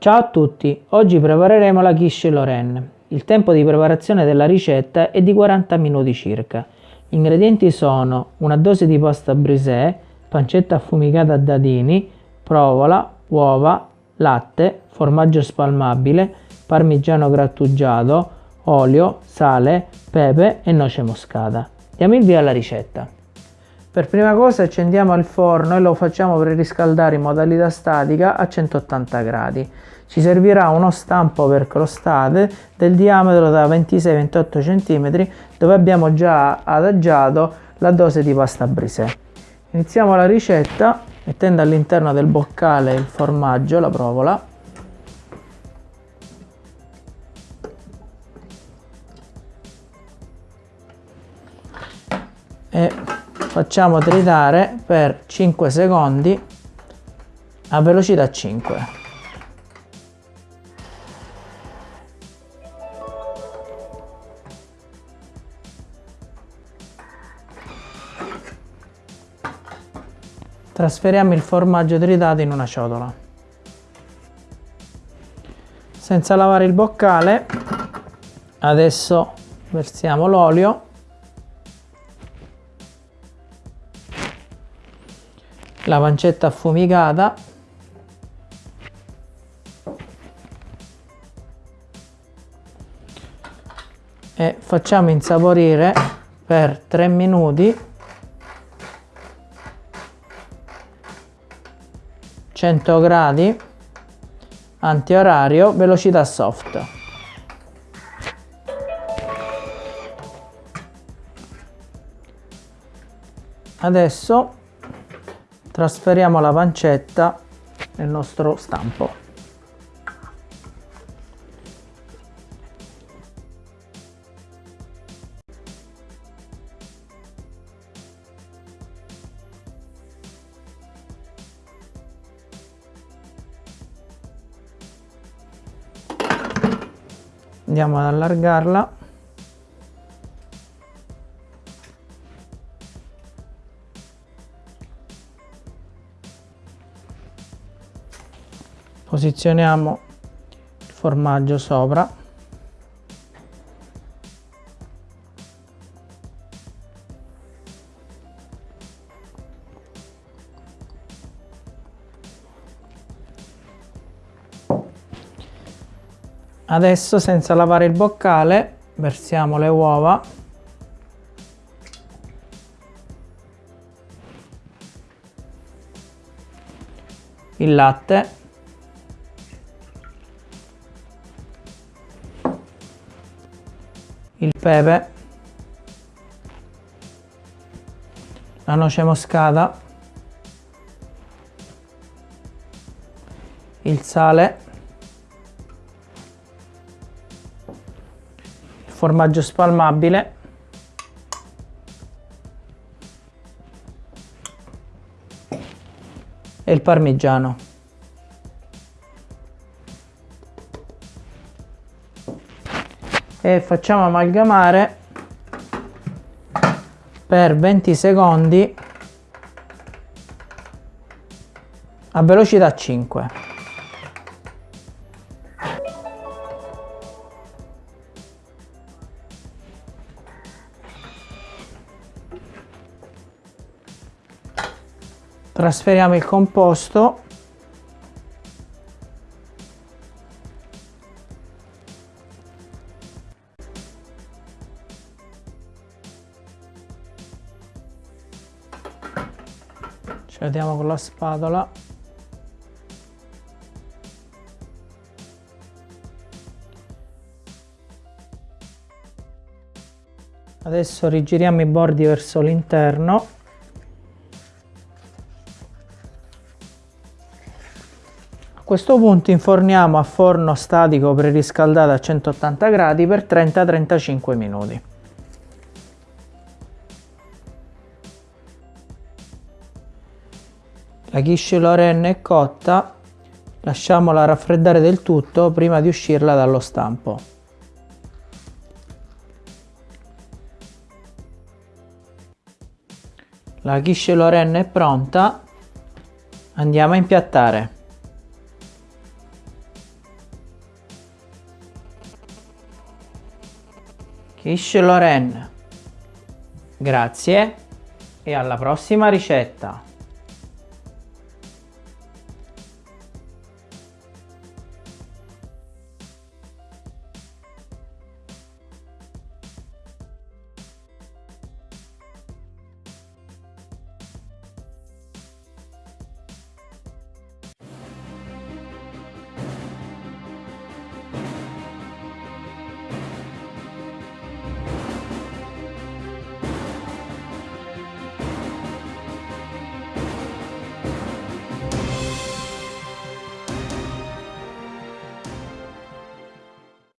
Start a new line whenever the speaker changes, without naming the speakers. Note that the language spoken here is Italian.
Ciao a tutti, oggi prepareremo la quiche Lorraine. Il tempo di preparazione della ricetta è di 40 minuti circa. Gli ingredienti sono una dose di pasta brisée, pancetta affumicata a dadini, provola, uova, latte, formaggio spalmabile, parmigiano grattugiato, olio, sale, pepe e noce moscata. Diamo il via alla ricetta. Per prima cosa accendiamo il forno e lo facciamo preriscaldare in modalità statica a 180 gradi. Ci servirà uno stampo per crostate del diametro da 26-28 cm dove abbiamo già adagiato la dose di pasta brisée. Iniziamo la ricetta mettendo all'interno del boccale il formaggio, la provola, e facciamo tritare per 5 secondi a velocità 5 trasferiamo il formaggio tritato in una ciotola. Senza lavare il boccale adesso versiamo l'olio la pancetta affumicata e facciamo insaporire per 3 minuti. 100 gradi. Antiorario velocità soft. Adesso trasferiamo la pancetta nel nostro stampo. Andiamo ad allargarla posizioniamo il formaggio sopra. Adesso senza lavare il boccale versiamo le uova. Il latte il pepe, la noce moscata, il sale, il formaggio spalmabile, e il parmigiano. E facciamo amalgamare per 20 secondi a velocità 5 trasferiamo il composto ci vediamo con la spatola. Adesso rigiriamo i bordi verso l'interno. A questo punto inforniamo a forno statico preriscaldato a 180 gradi per 30-35 minuti La ghisciola Lorraine è cotta, lasciamola raffreddare del tutto prima di uscirla dallo stampo. La ghisciola Lorraine è pronta, andiamo a impiattare. Quiche Lorraine, Grazie e alla prossima ricetta.